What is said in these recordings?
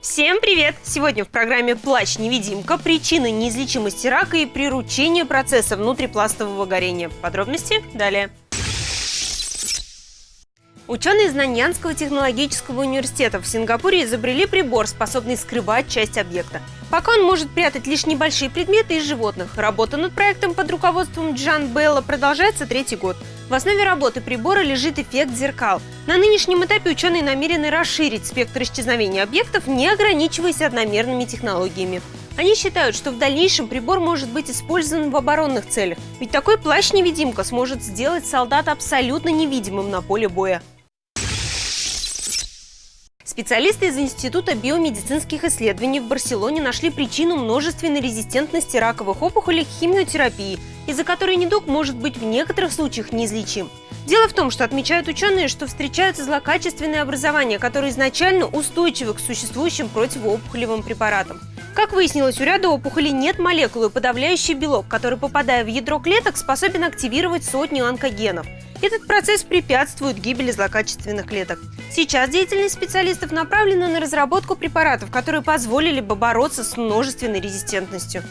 Всем привет! Сегодня в программе «Плач-невидимка. Причины неизлечимости рака и приручение процесса внутрипластового горения». Подробности далее. Ученые из Наньянского технологического университета в Сингапуре изобрели прибор, способный скрывать часть объекта. Пока он может прятать лишь небольшие предметы из животных. Работа над проектом под руководством Джан Белла продолжается третий год. В основе работы прибора лежит эффект зеркал. На нынешнем этапе ученые намерены расширить спектр исчезновения объектов, не ограничиваясь одномерными технологиями. Они считают, что в дальнейшем прибор может быть использован в оборонных целях, ведь такой плащ-невидимка сможет сделать солдата абсолютно невидимым на поле боя. Специалисты из Института биомедицинских исследований в Барселоне нашли причину множественной резистентности раковых опухолей к химиотерапии, из-за которой недуг может быть в некоторых случаях неизлечим. Дело в том, что отмечают ученые, что встречаются злокачественные образования, которые изначально устойчивы к существующим противоопухолевым препаратам. Как выяснилось, у ряда опухолей нет молекулы, подавляющей белок, который, попадая в ядро клеток, способен активировать сотни онкогенов. Этот процесс препятствует гибели злокачественных клеток. Сейчас деятельность специалистов направлена на разработку препаратов, которые позволили бы бороться с множественной резистентностью.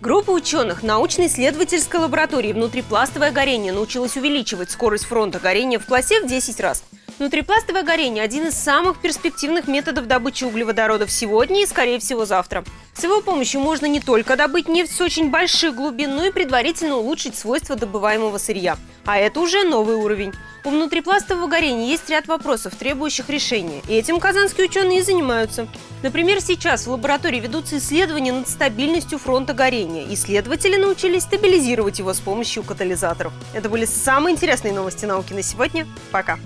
Группа ученых научно-исследовательской лаборатории внутрипластовое горение научилась увеличивать скорость фронта горения в классе в 10 раз. Внутрипластовое горение – один из самых перспективных методов добычи углеводородов сегодня и, скорее всего, завтра. С его помощью можно не только добыть нефть с очень больших глубин, но и предварительно улучшить свойства добываемого сырья. А это уже новый уровень. У внутрипластового горения есть ряд вопросов, требующих решения. И этим казанские ученые и занимаются. Например, сейчас в лаборатории ведутся исследования над стабильностью фронта горения. Исследователи научились стабилизировать его с помощью катализаторов. Это были самые интересные новости науки на сегодня. Пока!